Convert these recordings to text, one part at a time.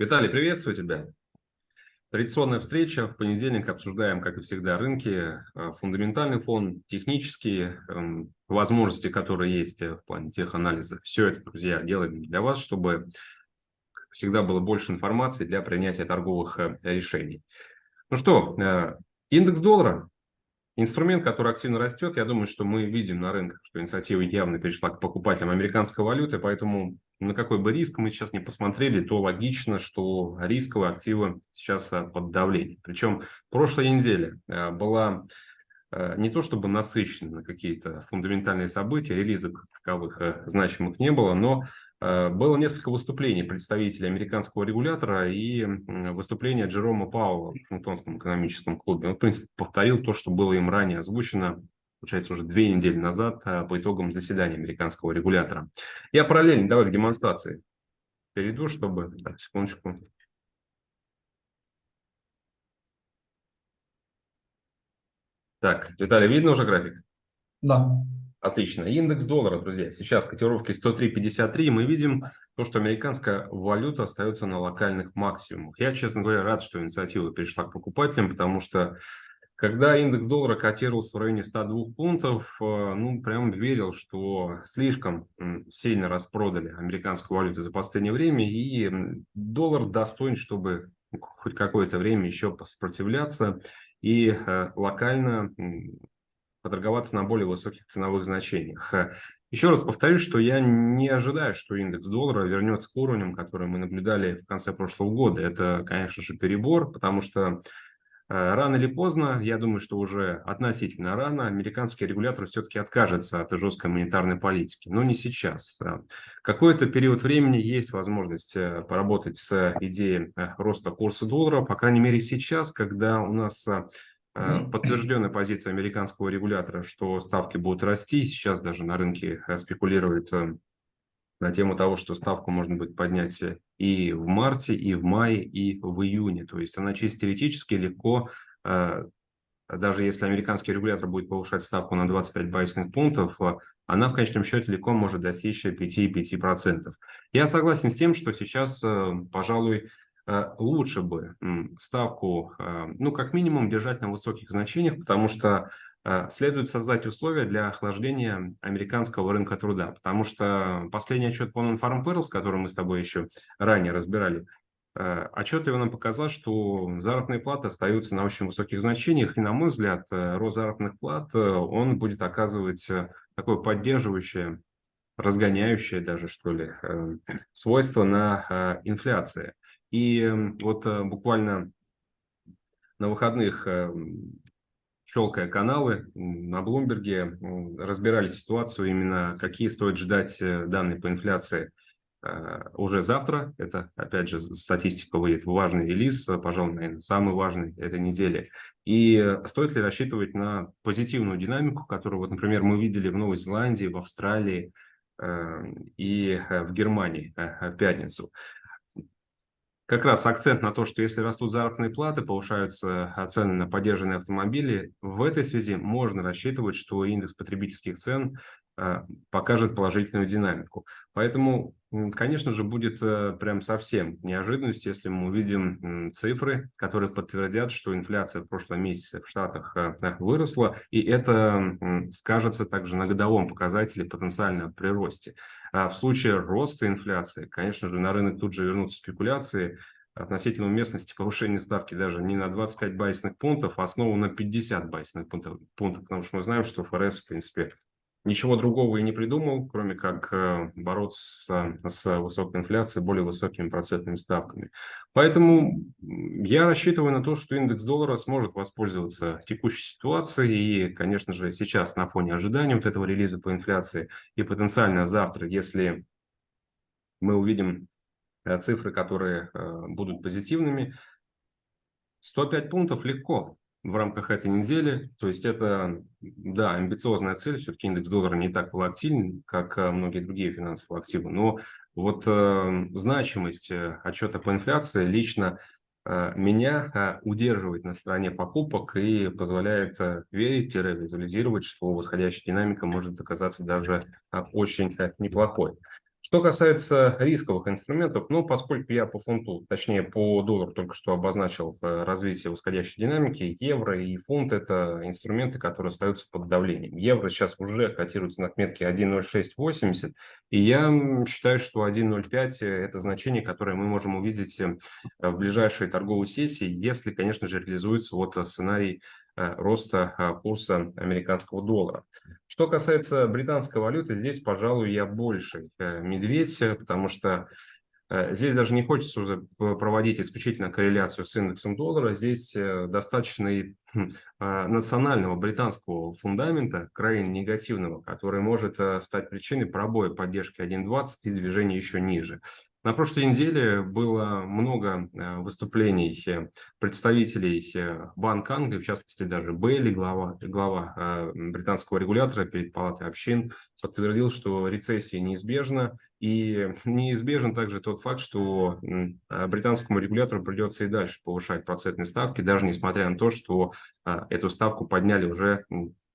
Виталий, приветствую тебя. Традиционная встреча. В понедельник обсуждаем, как и всегда, рынки, э, фундаментальный фон, технические эм, возможности, которые есть в плане теханализа. Все это, друзья, делаем для вас, чтобы всегда было больше информации для принятия торговых э, решений. Ну что, э, индекс доллара Инструмент, который активно растет, я думаю, что мы видим на рынках, что инициатива явно перешла к покупателям американской валюты, поэтому на какой бы риск мы сейчас не посмотрели, то логично, что рисковые активы сейчас э, под давлением. Причем прошлая неделя э, была э, не то чтобы насыщена на какие-то фундаментальные события, релизов таковых значимых не было, но Э, было несколько выступлений представителей американского регулятора и выступление Джерома Пауэлла в Вашингтонском экономическом клубе. Он, в принципе, повторил то, что было им ранее озвучено, получается, уже две недели назад э, по итогам заседания американского регулятора. Я параллельно, давай к демонстрации перейду, чтобы... Так, секундочку. Так, Виталий, видно уже график? Да. Отлично. Индекс доллара, друзья, сейчас котировки 103.53. Мы видим то, что американская валюта остается на локальных максимумах. Я, честно говоря, рад, что инициатива перешла к покупателям, потому что когда индекс доллара котировался в районе 102 пунктов, э, ну, прям верил, что слишком сильно распродали американскую валюту за последнее время, и доллар достоин, чтобы хоть какое-то время еще сопротивляться и э, локально поторговаться на более высоких ценовых значениях. Еще раз повторюсь, что я не ожидаю, что индекс доллара вернется к уровням, которые мы наблюдали в конце прошлого года. Это, конечно же, перебор, потому что э, рано или поздно, я думаю, что уже относительно рано, американский регулятор все-таки откажется от жесткой монетарной политики. Но не сейчас. Какой-то период времени есть возможность э, поработать с идеей э, роста курса доллара, по крайней мере сейчас, когда у нас Э, подтвержденная позиция американского регулятора, что ставки будут расти. Сейчас даже на рынке э, спекулируют на тему того, что ставку можно будет поднять и в марте, и в мае, и в июне. То есть она чисто теоретически легко, даже если американский регулятор будет повышать ставку на 25 базисных пунктов, она в конечном счете легко может достичь 5-5%. Я согласен с тем, что сейчас, пожалуй, Э, лучше бы ставку, э, ну, как минимум, держать на высоких значениях, потому что э, следует создать условия для охлаждения американского рынка труда, потому что последний отчет по Non-Farm Payrolls, который мы с тобой еще ранее разбирали, отчет его нам показал, что заработные платы остаются на очень высоких значениях, и, на мой взгляд, рост заработных плат, он будет оказывать такое поддерживающее, разгоняющее даже, что ли, свойство на инфляции. И вот э, буквально на выходных, э, щелкая каналы на Блумберге, разбирали ситуацию именно, какие стоит ждать э, данные по инфляции уже завтра. Это, опять же, статистика выйдет, важный релиз, пожалуй, наверное, самый важный этой недели. И стоит ли рассчитывать на позитивную динамику, которую, вот, например, мы видели в Новой Зеландии, в Австралии и в Германии в пятницу как раз акцент на то, что если растут заработные платы, повышаются цены на поддержанные автомобили, в этой связи можно рассчитывать, что индекс потребительских цен а, покажет положительную динамику. Поэтому, конечно же, будет э, прям совсем неожиданностью, если мы увидим цифры, которые подтвердят, что инфляция в прошлом месяце в Штатах э, выросла, и это скажется также на годовом показателе потенциального приросте. А в случае роста инфляции, конечно же, на рынок тут же вернутся спекуляции, относительно уместности повышения ставки даже не на 25 базисных пунктов, а снова на 50 базисных пунктов, пунктов, потому что мы знаем, что ФРС, в принципе, ничего другого и не придумал, кроме как э, бороться с, с высокой инфляцией, более высокими процентными ставками. Поэтому я рассчитываю на то, что индекс доллара сможет воспользоваться текущей ситуацией. И, конечно же, сейчас на фоне ожидания вот этого релиза по инфляции и потенциально завтра, если мы увидим э, цифры, которые э, будут позитивными, 105 пунктов легко в рамках этой недели. То есть это, да, амбициозная цель. Все-таки индекс доллара не так волатилен, как э, многие другие финансовые активы. Но вот э, значимость э, отчета по инфляции лично э, меня э, удерживает на стороне покупок и позволяет э, верить, визуализировать, что восходящая динамика может оказаться даже э, очень э, неплохой. Что касается рисковых инструментов, ну, поскольку я по фунту, точнее по доллару только что обозначил э, развитие восходящей динамики, евро и фунт – это инструменты, которые остаются под давлением. Евро сейчас уже котируется на отметке 1.0680, и я считаю, что 1.05 – это значение, которое мы можем увидеть э, в ближайшей торговой сессии, если, конечно же, реализуется вот сценарий Э, роста э, курса американского доллара. Что касается британской валюты, здесь, пожалуй, я больше э, медведь, потому что Здесь даже не хочется проводить исключительно корреляцию с индексом доллара. Здесь достаточно и хм, национального британского фундамента, крайне негативного, который может стать причиной пробоя поддержки 1.20 и движения еще ниже. На прошлой неделе было много э, выступлений э, представителей э, Банка Англии, в частности даже Бейли, глава, глава британского регулятора перед Палатой общин, подтвердил, что рецессия неизбежна. И неизбежен также тот факт, что британскому регулятору придется и дальше повышать процентные ставки, даже несмотря на то, что эту ставку подняли уже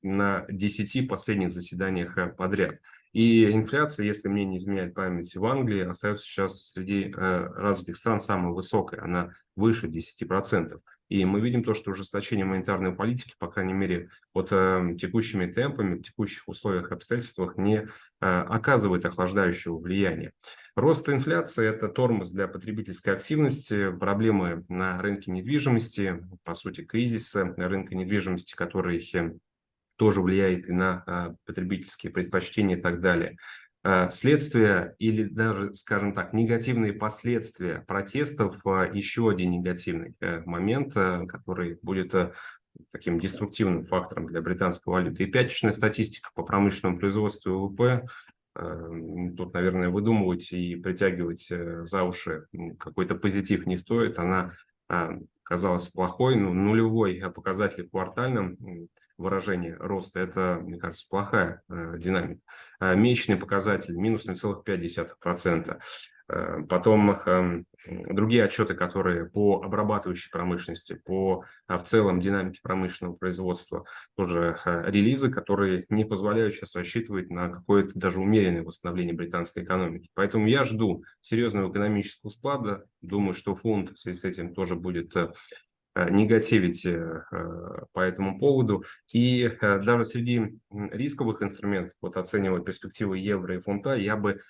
на 10 последних заседаниях подряд. И инфляция, если мне не изменяет память, в Англии остается сейчас среди э, развитых стран самой высокой, она выше 10%. И мы видим то, что ужесточение монетарной политики, по крайней мере, вот э, текущими темпами, в текущих условиях, обстоятельствах не э, оказывает охлаждающего влияния. Рост инфляции – это тормоз для потребительской активности, проблемы на рынке недвижимости, по сути, кризиса рынка недвижимости, который тоже влияет и на а, потребительские предпочтения и так далее. А, следствие или даже, скажем так, негативные последствия протестов а, – еще один негативный э, момент, который будет таким деструктивным фактором для британской валюты. И пятничная статистика по промышленному производству ВВП тут, наверное, выдумывать и притягивать э, за уши какой-то позитив не стоит. Она казалась плохой, ну, нулевой показатель квартальным выражении роста, это, мне кажется, плохая э, динамика. А месячный показатель минус 0,5%. Э, потом э, другие отчеты, которые по обрабатывающей промышленности, по э, в целом динамике промышленного производства, тоже э, релизы, которые не позволяют сейчас рассчитывать на какое-то даже умеренное восстановление британской экономики. Поэтому я жду серьезного экономического спада. Думаю, что фонд в связи с этим тоже будет э, Э, негативить э, по этому поводу. И э, даже среди рисковых инструментов, вот оценивая перспективы евро и фунта, я бы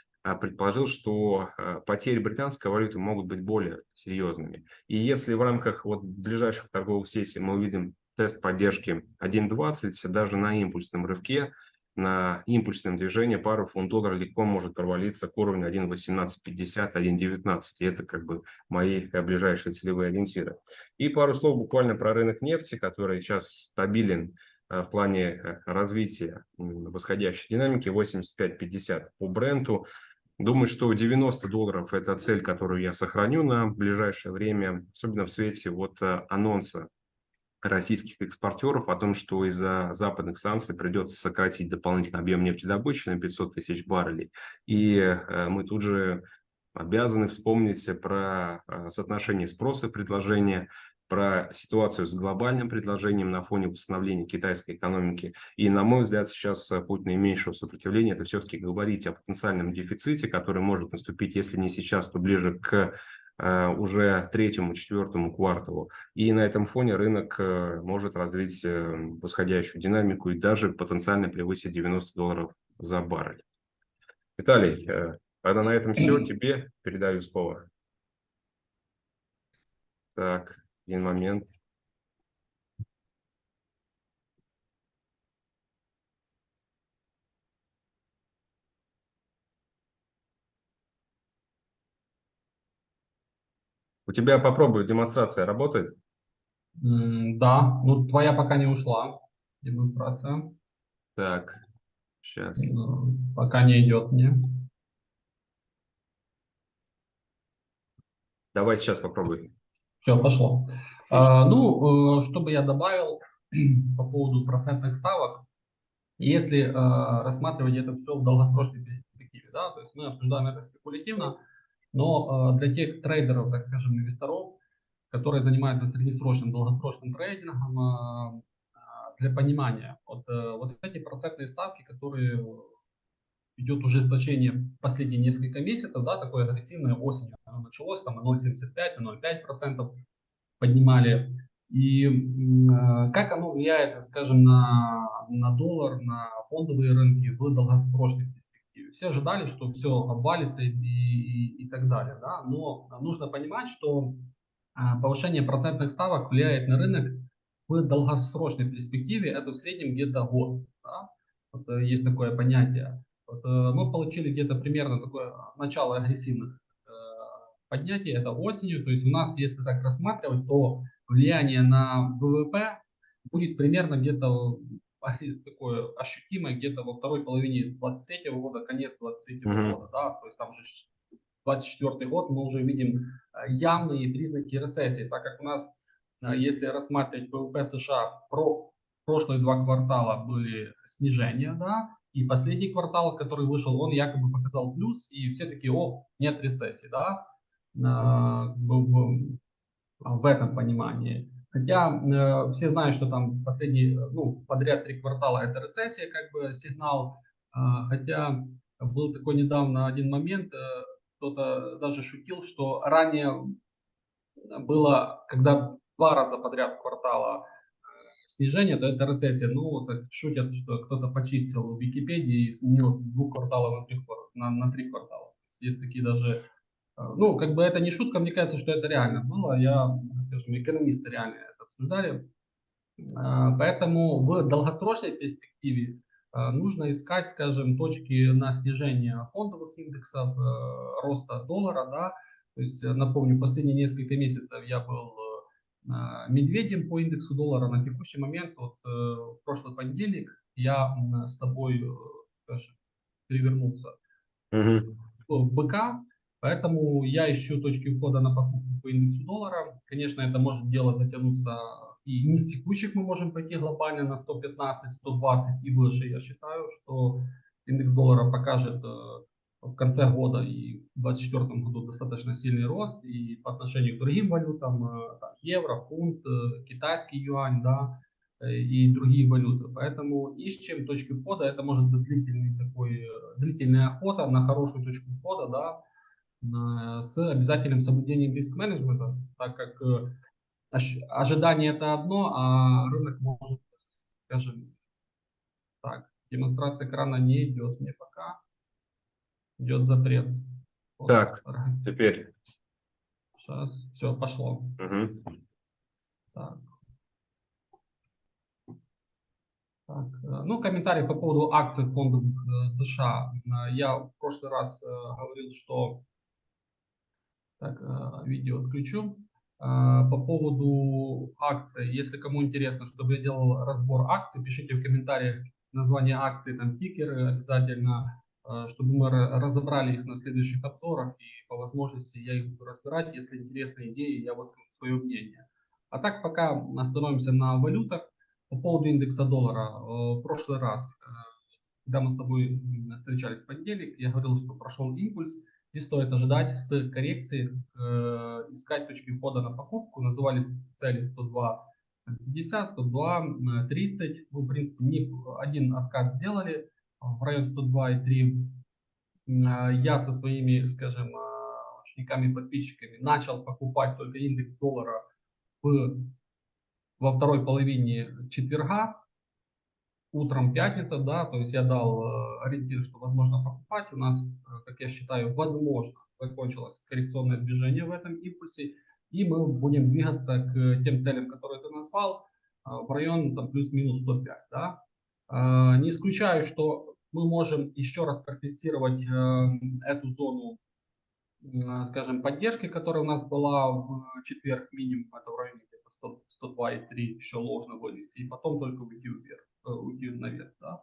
предположил, что потери британской валюты могут быть более серьезными. И если в рамках вот ближайших торговых сессий мы увидим тест поддержки 1.20, даже на импульсном рывке, на импульсном движении пару фунт доллара легко может провалиться к уровню 1.1850, 1.19. И это как бы мои ближайшие целевые ориентиры. И пару слов буквально про рынок нефти, который сейчас стабилен э, в плане э, развития восходящей динамики 85-50 по бренду. Думаю, что 90 долларов – это цель, которую я сохраню на ближайшее время, особенно в свете вот э, анонса российских экспортеров о том, что из-за западных санкций придется сократить дополнительный объем нефтедобычи на 500 тысяч баррелей. И э, мы тут же обязаны вспомнить про э, соотношение спроса и предложения, про ситуацию с глобальным предложением на фоне восстановления китайской экономики. И, на мой взгляд, сейчас э, путь наименьшего сопротивления – это все-таки говорить о потенциальном дефиците, который может наступить, если не сейчас, то ближе к уже третьему, четвертому кварталу. И на этом фоне рынок э, может развить э, восходящую динамику и даже потенциально превысить 90 долларов за баррель. Виталий, тогда на этом все. Тебе передаю слово. Так, один момент. У тебя попробую, демонстрация работает? Да, ну твоя пока не ушла, демонстрация. Так, сейчас. Пока не идет мне. Давай сейчас попробуй. Все, пошло. А, ну, э, чтобы я добавил по поводу процентных ставок, если а, рассматривать это все в долгосрочной перспективе, да, то есть мы обсуждаем это спекулятивно, но э, для тех трейдеров, так скажем, инвесторов, которые занимаются среднесрочным, долгосрочным трейдингом, э, для понимания, вот, э, вот эти процентные ставки, которые идет ужесточение последние несколько месяцев, да, такое агрессивное осенью оно началось, там на 0,75, на 0,5% поднимали. И как оно влияет, скажем, на, на доллар, на фондовые рынки в перспективе? Все ожидали, что все обвалится и, и, и так далее, да, но нужно понимать, что э, повышение процентных ставок влияет на рынок в долгосрочной перспективе, это в среднем где-то год. Да? Вот, э, есть такое понятие. Вот, мы получили где-то примерно такое начало агрессивных поднятий, это осенью. То есть у нас, если так рассматривать, то влияние на ВВП будет примерно где-то такое ощутимое где-то во второй половине 23 года, конец 23 mm-hmm. года, да, то есть там уже 24 год мы уже видим э, явные признаки рецессии, так как у нас, э, если рассматривать ВВП США, про прошлые два квартала были снижения, да, и последний квартал, который вышел, он якобы показал плюс, и все такие, о, нет рецессии, да, в, в, в этом понимании. Хотя э, все знают, что там последние, ну, подряд три квартала это рецессия, как бы сигнал. Э, хотя был такой недавно один момент, э, кто-то даже шутил, что ранее было, когда два раза подряд квартала э, снижение, то это рецессия. Ну, вот шутят, что кто-то почистил в Википедии и сменил с двух кварталов на три, на, на три квартала. Есть такие даже а, ну, как бы это не шутка, мне кажется, что это реально было. Я, скажем, экономисты реально это обсуждали. А, поэтому в долгосрочной перспективе а, нужно искать, скажем, точки на снижение фондовых индексов, э, роста доллара, да. То есть, э, напомню, последние несколько месяцев я был э, медведем по индексу доллара. На текущий момент, вот в прошлый понедельник, я с тобой, скажем, перевернулся угу. в быка. Поэтому я ищу точки входа на покупку по индексу доллара. Конечно, это может дело затянуться и не с текущих мы можем пойти глобально на 115, 120 и выше. Я считаю, что индекс доллара покажет э, в конце года и в 2024 году достаточно сильный рост и по отношению к другим валютам, э, евро, фунт, э, китайский юань, да, и другие валюты. Поэтому ищем точки входа. Это может быть длительный такой, длительная охота на хорошую точку входа, да, с обязательным соблюдением риск-менеджмента, так как э, ожидание это одно, а рынок может, скажем, так, демонстрация экрана не идет мне пока, идет запрет. Вот. Так, теперь. Сейчас, все, пошло. Угу. Так. Так, э, ну, комментарий по поводу акций фондов э, США. Я в прошлый раз говорил, что так, э, видео отключу. Э, по поводу акций, если кому интересно, чтобы я делал разбор акций, пишите в комментариях название акций, там тикеры обязательно, э, чтобы мы разобрали их на следующих обзорах и по возможности я их буду разбирать. Если интересные идеи, я выскажу свое мнение. А так пока остановимся на валютах. По поводу индекса доллара. В прошлый раз, когда мы с тобой встречались в понедельник, я говорил, что прошел импульс и стоит ожидать с коррекцией, э, искать точки входа на покупку. Назывались цели 102 50, 102, 30. Мы, в принципе, не один откат сделали в район 102,3. Э, я со своими, скажем, э, учениками, подписчиками начал покупать только индекс доллара в, во второй половине четверга утром пятница, да, то есть я дал э, ориентир, что возможно покупать. У нас, э, как я считаю, возможно закончилось коррекционное движение в этом импульсе, и мы будем двигаться к тем целям, которые ты назвал, э, в район там плюс-минус 105, да. Не исключаю, что мы можем еще раз протестировать эту зону, скажем, поддержки, которая у нас была в четверг минимум, это в районе 102,3 еще ложно вывести, и потом только уйти вверх. Э, уйти наверх. Да?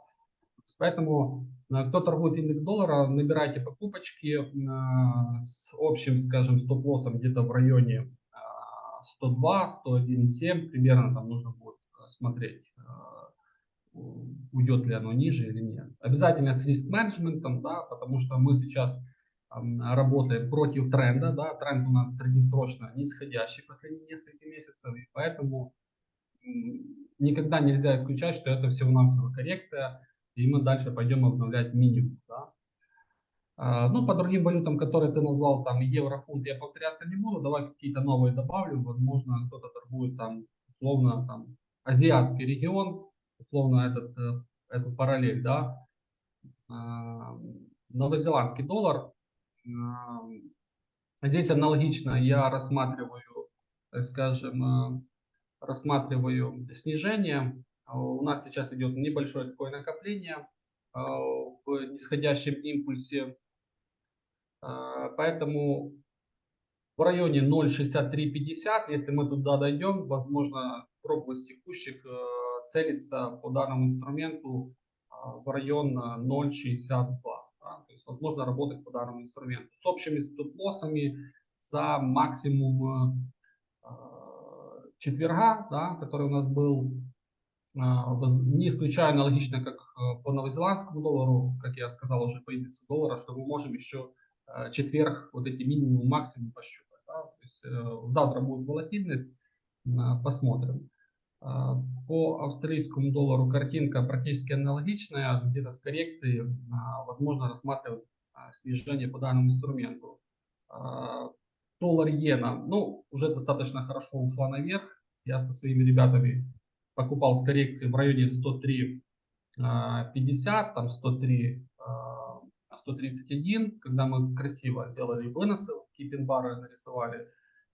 Поэтому э, кто торгует индекс доллара, набирайте покупочки э, с общим, скажем, стоп-лоссом где-то в районе 102, 101,7 примерно там нужно будет смотреть, уйдет ли оно ниже или нет. Обязательно с риск-менеджментом, да, потому что мы сейчас работаем против тренда, да, тренд у нас среднесрочно нисходящий последние несколько месяцев, и поэтому никогда нельзя исключать, что это всего-навсего коррекция, и мы дальше пойдем обновлять минимум. Да? А, Ну, по другим валютам, которые ты назвал, там евро, фунт, я повторяться не буду. Давай какие-то новые добавлю. Возможно, кто-то торгует там, условно, там, азиатский регион, условно, этот, э, эту параллель, да. А, Новозеландский доллар. Здесь аналогично я рассматриваю, так скажем, э, рассматриваю снижение. А У нас сейчас идет небольшое такое накопление в нисходящем импульсе. Поэтому в районе 0.6350, если мы туда дойдем, возможно, пробовать текущих э, целиться по данному инструменту в район э, 0.62. да. То есть, возможно, работать по данному инструменту. С общими стоп-лоссами за максимум э, четверга, да, который у нас был, воз- не исключая аналогично, как э, по новозеландскому доллару, как я сказал уже по индексу доллара, что мы можем еще э, четверг вот эти минимум максимум пощупать. да. То есть э, завтра будет волатильность, а, посмотрим. А, По австралийскому доллару картинка практически аналогичная, где-то с коррекцией а, возможно рассматривать а, снижение по данному инструменту. Доллар иена, ну, уже достаточно хорошо ушла наверх. Я со своими ребятами покупал с коррекцией в районе 103 а, 50, там 103 а, 131, когда мы красиво сделали выносы, кипин-бары нарисовали,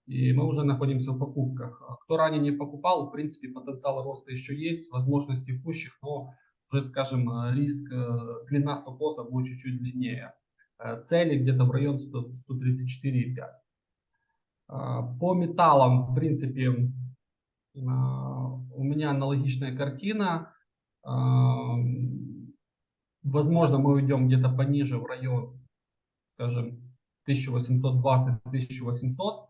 и мы уже находимся в покупках. А Кто ранее не покупал, в принципе, потенциал роста еще есть, возможности текущих, но уже, скажем, э, риск, э, длина стоп-лосса будет чуть-чуть длиннее. Э, Цели где-то в район 100 134,5. А, По металлам, в принципе, а, у меня аналогичная картина. Возможно, мы уйдем где-то пониже в район, скажем, 1820-1800.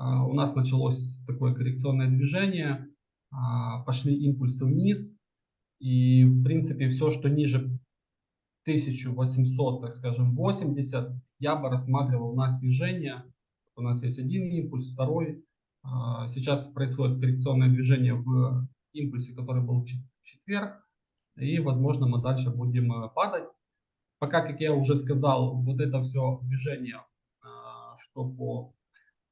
А, У нас началось такое коррекционное движение, а, пошли импульсы вниз. И, в принципе, все, что ниже 1800, так скажем, 80, я бы рассматривал на снижение. У нас есть один импульс, второй. А, Сейчас происходит коррекционное движение в импульсе, который был в чет- в четверг. И, возможно, мы дальше будем э, падать. Пока, как я уже сказал, вот это все движение, что по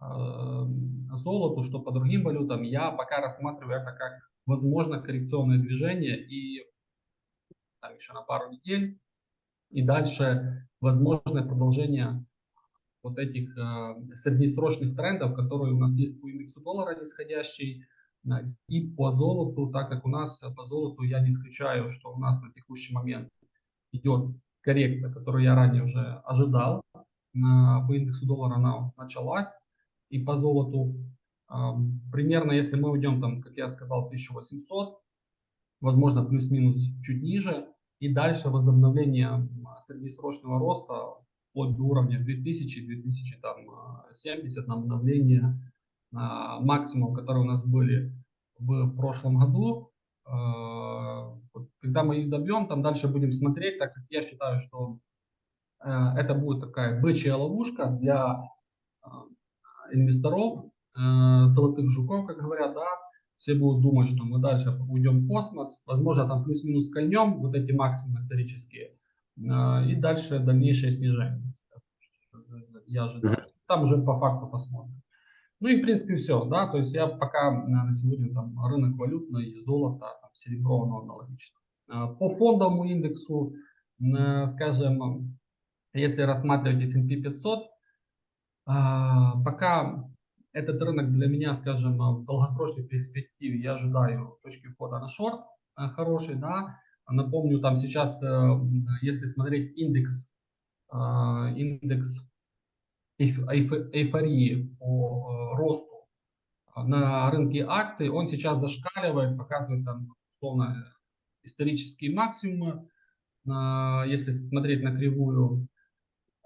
золоту, что по другим валютам, я пока рассматриваю это как возможно коррекционное движение и там еще на пару недель. И дальше возможное продолжение вот этих э, среднесрочных трендов, которые у нас есть по индексу доллара нисходящий, э, и по золоту, так как у нас по золоту я не исключаю, что у нас на текущий момент идет коррекция, которую я ранее уже ожидал. Э, По индексу доллара она началась. И по золоту примерно, если мы уйдем там, как я сказал, 1800, возможно, плюс-минус чуть ниже, и дальше возобновление среднесрочного роста вплоть до уровня 2000-2070 на обновление а, максимум, которые у нас были в прошлом году. А, Когда мы их добьем, там дальше будем смотреть, так как я считаю, что э, это будет такая бычья ловушка для а, инвесторов, э, золотых жуков, как говорят, да, все будут думать, что мы дальше уйдем в космос, возможно, там плюс-минус кольнем, вот эти максимумы исторические, э, и дальше дальнейшее снижение. Я ожидаю. Там уже по факту посмотрим. Ну и в принципе все, да, то есть я пока э, на сегодня там рынок валютный, золото, там, серебро, оно аналогично. Э, По фондовому индексу, скажем, если рассматривать S&P 500, а, пока этот рынок для меня, скажем, в долгосрочной перспективе я ожидаю точки входа на шорт э, хороший, да. Напомню, там сейчас, э, если смотреть индекс, э, индекс эйф- эйф- эйфории по э, росту на рынке акций, он сейчас зашкаливает, показывает там, условно, исторические максимумы, если смотреть на кривую.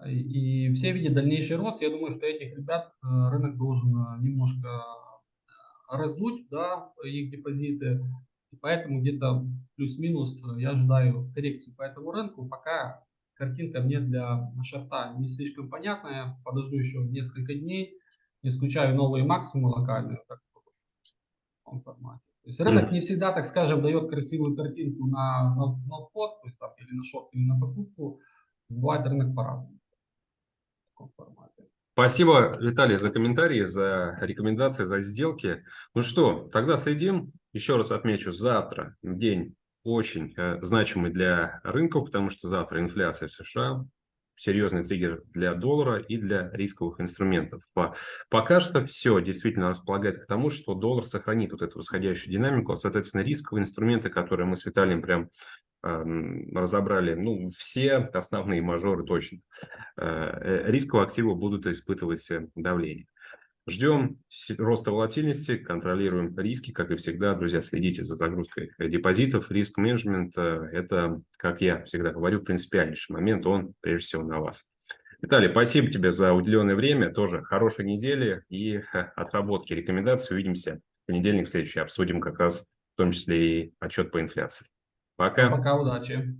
И все видят дальнейший рост. Я думаю, что этих ребят э, рынок должен э, немножко э, раздуть, да, их депозиты. И поэтому где-то плюс-минус я ожидаю коррекции по этому рынку. Пока картинка мне для шарта не слишком понятная. Подожду еще несколько дней. Не исключаю новые максимумы локальные. так, в формате. То есть рынок не всегда, так скажем, дает красивую картинку на, на, на вход, то есть там или на шорт, или на покупку. Бывает рынок по-разному. Таком формате. Спасибо, Виталий, за комментарии, за рекомендации, за сделки. Ну что, тогда следим. Еще раз отмечу, завтра день очень э, значимый для рынков, потому что завтра инфляция в США, серьезный триггер для доллара и для рисковых инструментов. Пока что все действительно располагает к тому, что доллар сохранит вот эту восходящую динамику, а, соответственно, рисковые инструменты, которые мы с Виталием прям разобрали, ну, все основные мажоры точно, э, рисковые активы будут испытывать э, давление. Ждем роста волатильности, контролируем риски, как и всегда. Друзья, следите за загрузкой депозитов. Риск менеджмент – это, как я всегда говорю, принципиальнейший момент. Он, прежде всего, на вас. Виталий, спасибо тебе за уделенное время. Тоже хорошей недели и отработки рекомендаций. Увидимся в понедельник следующий. Обсудим как раз в том числе и отчет по инфляции. Пока. Пока, удачи.